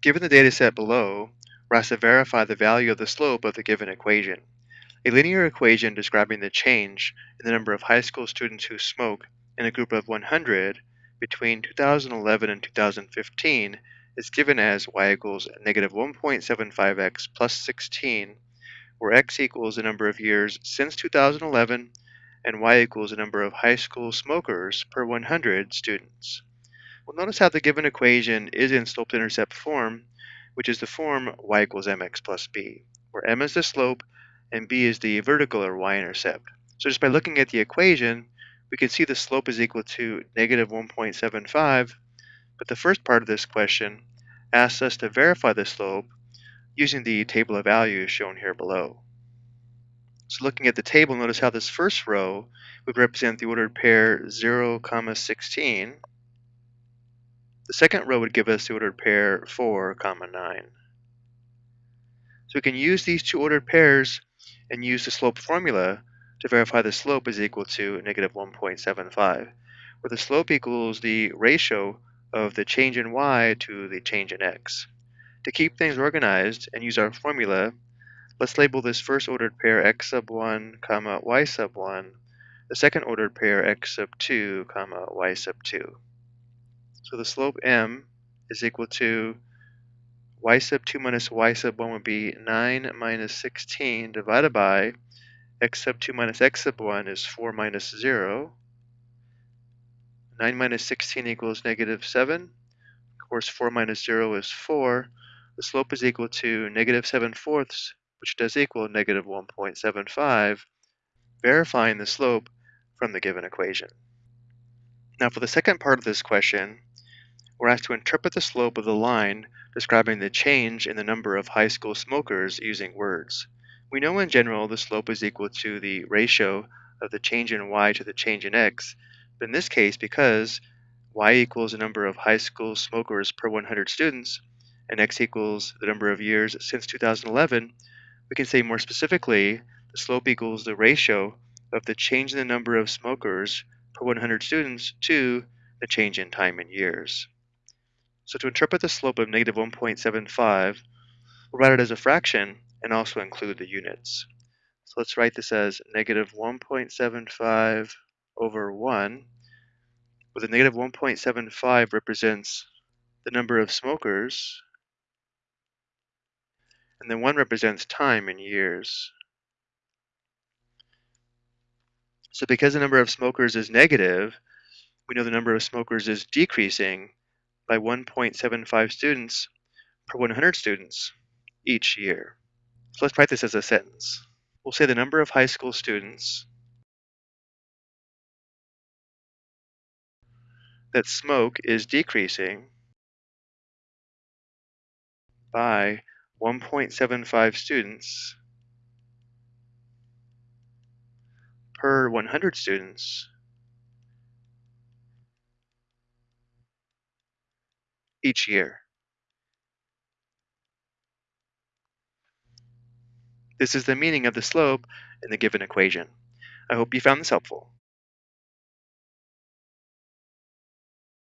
Given the data set below, we're asked to verify the value of the slope of the given equation. A linear equation describing the change in the number of high school students who smoke in a group of 100 between 2011 and 2015 is given as y equals negative 1.75x plus 16, where x equals the number of years since 2011 and y equals the number of high school smokers per 100 students. Well, notice how the given equation is in slope-intercept form, which is the form y equals mx plus b, where m is the slope and b is the vertical or y-intercept. So just by looking at the equation, we can see the slope is equal to negative 1.75, but the first part of this question asks us to verify the slope using the table of values shown here below. So looking at the table, notice how this first row would represent the ordered pair 0, comma 16, the second row would give us the ordered pair 4, comma 9. So we can use these two ordered pairs and use the slope formula to verify the slope is equal to negative 1.75, where the slope equals the ratio of the change in y to the change in x. To keep things organized and use our formula, let's label this first ordered pair x sub 1, comma y sub 1, the second ordered pair x sub 2, comma y sub 2. So the slope m is equal to y sub 2 minus y sub 1 would be 9 minus 16 divided by x sub 2 minus x sub 1 is 4 minus 0. 9 minus 16 equals negative 7. Of course, 4 minus 0 is 4. The slope is equal to negative 7 fourths, which does equal negative 1.75, verifying the slope from the given equation. Now for the second part of this question, we're asked to interpret the slope of the line describing the change in the number of high school smokers using words. We know in general the slope is equal to the ratio of the change in y to the change in x, but in this case, because y equals the number of high school smokers per 100 students, and x equals the number of years since 2011, we can say more specifically the slope equals the ratio of the change in the number of smokers per 100 students to the change in time in years. So to interpret the slope of negative 1.75, we'll write it as a fraction and also include the units. So let's write this as negative 1.75 over 1, where the negative 1.75 represents the number of smokers, and then 1 represents time in years. So because the number of smokers is negative, we know the number of smokers is decreasing by 1.75 students per 100 students each year. So let's write this as a sentence. We'll say the number of high school students that smoke is decreasing by 1.75 students per 100 students each year. This is the meaning of the slope in the given equation. I hope you found this helpful.